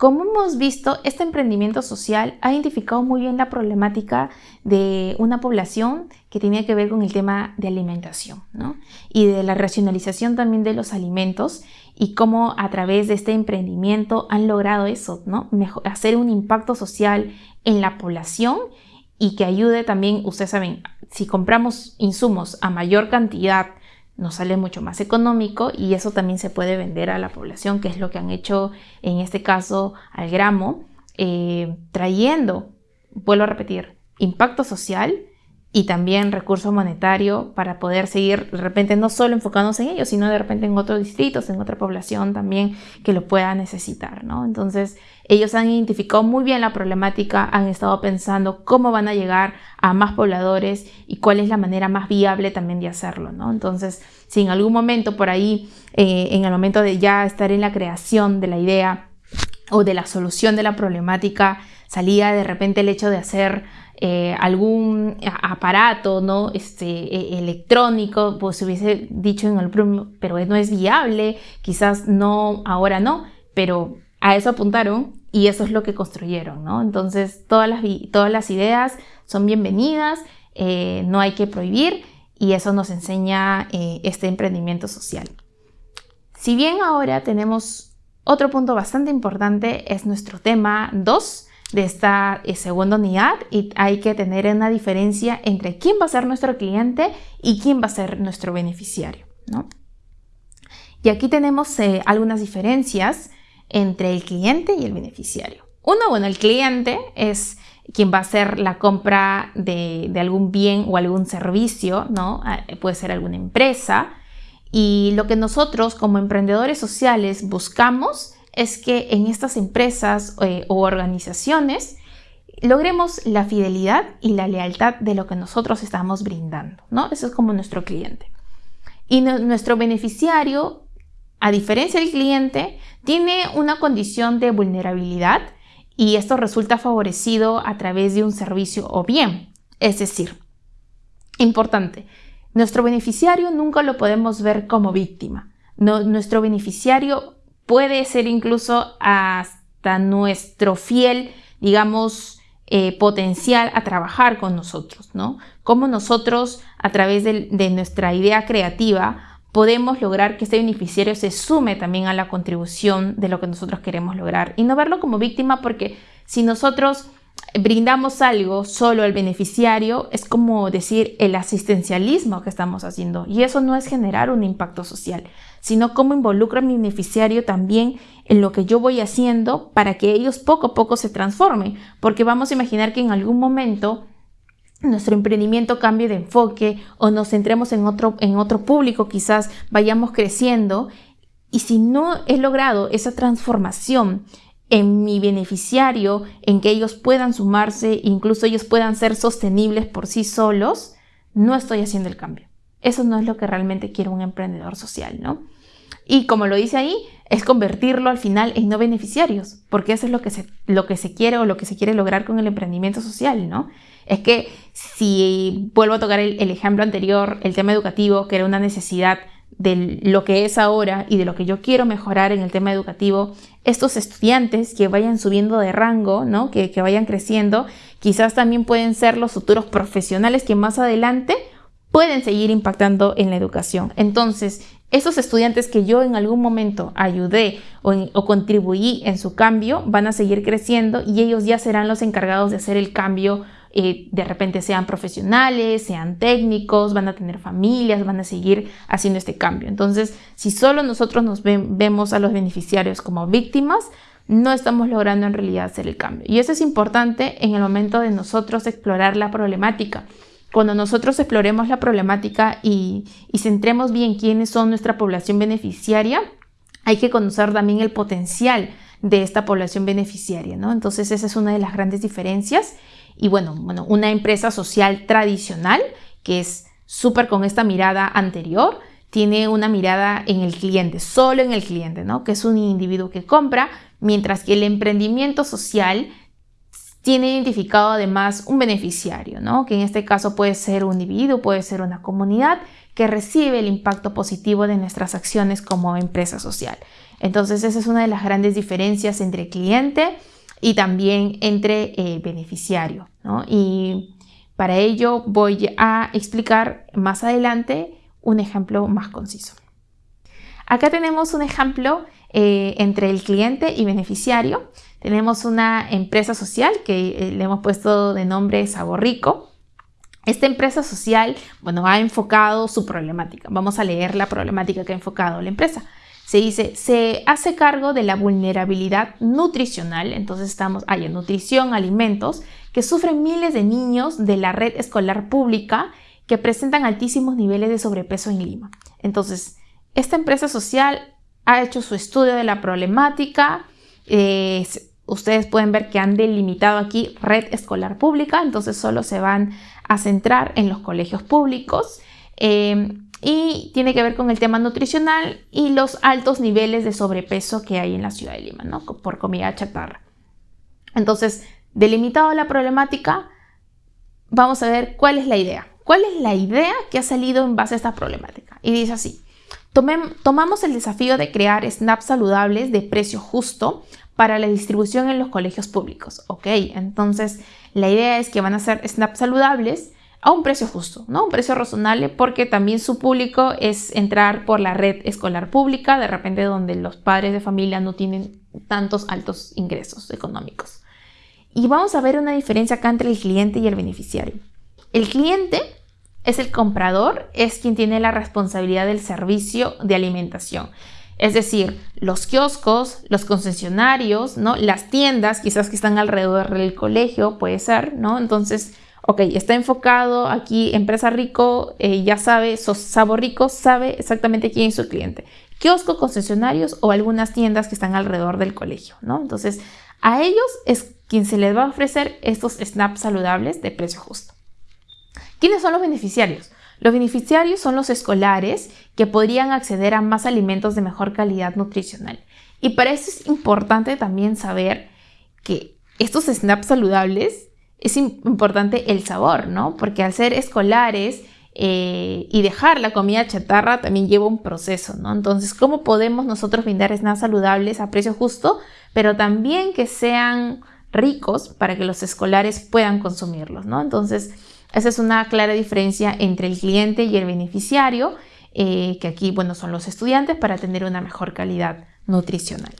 Como hemos visto, este emprendimiento social ha identificado muy bien la problemática de una población que tenía que ver con el tema de alimentación y de la racionalización también de los alimentos y cómo a través de este emprendimiento han logrado eso, ¿no? hacer un impacto social en la población y que ayude también, ustedes saben, si compramos insumos a mayor cantidad nos sale mucho más económico y eso también se puede vender a la población, que es lo que han hecho en este caso al gramo, eh, trayendo, vuelvo a repetir, impacto social y también recurso monetario para poder seguir de repente no solo enfocándose en ellos, sino de repente en otros distritos, en otra población también que lo pueda necesitar, ¿no? Entonces, ellos han identificado muy bien la problemática, han estado pensando cómo van a llegar a más pobladores y cuál es la manera más viable también de hacerlo, ¿no? Entonces, si en algún momento por ahí, eh, en el momento de ya estar en la creación de la idea o de la solución de la problemática, salía de repente el hecho de hacer eh, algún aparato ¿no? este, e, electrónico, pues se hubiese dicho en el pero no es viable, quizás no, ahora no, pero a eso apuntaron y eso es lo que construyeron, ¿no? Entonces todas las, todas las ideas son bienvenidas, eh, no hay que prohibir y eso nos enseña eh, este emprendimiento social. Si bien ahora tenemos otro punto bastante importante, es nuestro tema 2, de esta eh, segunda unidad y hay que tener una diferencia entre quién va a ser nuestro cliente y quién va a ser nuestro beneficiario. ¿no? Y aquí tenemos eh, algunas diferencias entre el cliente y el beneficiario. Uno, bueno, el cliente es quien va a hacer la compra de, de algún bien o algún servicio, ¿no? Ah, puede ser alguna empresa. Y lo que nosotros como emprendedores sociales buscamos es que en estas empresas eh, o organizaciones logremos la fidelidad y la lealtad de lo que nosotros estamos brindando, ¿no? Eso es como nuestro cliente. Y nuestro beneficiario, a diferencia del cliente, tiene una condición de vulnerabilidad y esto resulta favorecido a través de un servicio o bien. Es decir, importante, nuestro beneficiario nunca lo podemos ver como víctima. Nuestro beneficiario puede ser incluso hasta nuestro fiel, digamos, eh, potencial a trabajar con nosotros, ¿no? Cómo nosotros, a través de, de nuestra idea creativa, podemos lograr que este beneficiario se sume también a la contribución de lo que nosotros queremos lograr y no verlo como víctima porque si nosotros brindamos algo solo al beneficiario, es como decir el asistencialismo que estamos haciendo. Y eso no es generar un impacto social, sino cómo involucra a mi beneficiario también en lo que yo voy haciendo para que ellos poco a poco se transformen. Porque vamos a imaginar que en algún momento nuestro emprendimiento cambie de enfoque o nos centremos en otro, en otro público, quizás vayamos creciendo. Y si no he logrado esa transformación en mi beneficiario, en que ellos puedan sumarse, incluso ellos puedan ser sostenibles por sí solos, no estoy haciendo el cambio. Eso no es lo que realmente quiere un emprendedor social, ¿no? Y como lo dice ahí, es convertirlo al final en no beneficiarios, porque eso es lo que se, lo que se quiere o lo que se quiere lograr con el emprendimiento social, ¿no? Es que si vuelvo a tocar el, el ejemplo anterior, el tema educativo, que era una necesidad de lo que es ahora y de lo que yo quiero mejorar en el tema educativo, estos estudiantes que vayan subiendo de rango, ¿no? que, que vayan creciendo, quizás también pueden ser los futuros profesionales que más adelante pueden seguir impactando en la educación. Entonces, esos estudiantes que yo en algún momento ayudé o, o, contribuí en su cambio van a seguir creciendo y ellos ya serán los encargados de hacer el cambio de repente sean profesionales, sean técnicos, van a tener familias, van a seguir haciendo este cambio. Entonces, si solo nosotros nos vemos a los beneficiarios como víctimas, no estamos logrando en realidad hacer el cambio. Y eso es importante en el momento de nosotros explorar la problemática. Cuando nosotros exploremos la problemática y, y centremos bien quiénes son nuestra población beneficiaria, hay que conocer también el potencial de esta población beneficiaria, ¿no? Entonces esa es una de las grandes diferencias y bueno, bueno una empresa social tradicional que es súper con esta mirada anterior, tiene una mirada en el cliente, solo en el cliente, ¿no? Que es un individuo que compra, mientras que el emprendimiento social tiene identificado además un beneficiario, ¿no? Que en este caso puede ser un individuo, puede ser una comunidad que recibe el impacto positivo de nuestras acciones como empresa social. Entonces esa es una de las grandes diferencias entre cliente y también entre el eh, beneficiario. Y para ello voy a explicar más adelante un ejemplo más conciso. Acá tenemos un ejemplo eh, entre el cliente y beneficiario. Tenemos una empresa social que eh, le hemos puesto de nombre Sabor Rico. Esta empresa social, bueno, ha enfocado su problemática. Vamos a leer la problemática que ha enfocado la empresa. Se dice, se hace cargo de la vulnerabilidad nutricional, entonces estamos, hay en nutrición, alimentos, que sufren miles de niños de la red escolar pública que presentan altísimos niveles de sobrepeso en Lima. Entonces, esta empresa social ha hecho su estudio de la problemática. Eh, ustedes pueden ver que han delimitado aquí red escolar pública, entonces solo se van a centrar en los colegios públicos. Eh, y tiene que ver con el tema nutricional y los altos niveles de sobrepeso que hay en la ciudad de Lima, ¿no? Por comida chatarra. Entonces, delimitado la problemática, vamos a ver cuál es la idea. ¿Cuál es la idea que ha salido en base a esta problemática? Y dice así, tomamos el desafío de crear snaps saludables de precio justo para la distribución en los colegios públicos. Ok, entonces la idea es que van a ser snaps saludables a un precio justo, ¿no? Un precio razonable porque también su público es entrar por la red escolar pública, de repente donde los padres de familia no tienen tantos altos ingresos económicos. Y vamos a ver una diferencia acá entre el cliente y el beneficiario. El cliente es el comprador, es quien tiene la responsabilidad del servicio de alimentación. Es decir, los kioscos, los concesionarios, ¿no? Las tiendas, quizás que están alrededor del colegio, puede ser, ¿no? Entonces, ok, está enfocado aquí, empresa rico, eh, ya sabe, sabor rico, sabe exactamente quién es su cliente. Kiosco, concesionarios o algunas tiendas que están alrededor del colegio, ¿no? Entonces, a ellos es quien se les va a ofrecer estos snaps saludables de precio justo. ¿Quiénes son los beneficiarios? Los beneficiarios son los escolares que podrían acceder a más alimentos de mejor calidad nutricional. Y para eso es importante también saber que estos snaps saludables es importante el sabor, ¿no? Porque al ser escolares eh, y dejar la comida chatarra también lleva un proceso, ¿no? Entonces, ¿cómo podemos nosotros brindar snacks saludables a precio justo, pero también que sean ricos para que los escolares puedan consumirlos, ¿no? Entonces, esa es una clara diferencia entre el cliente y el beneficiario, eh, que aquí, bueno, son los estudiantes para tener una mejor calidad nutricional.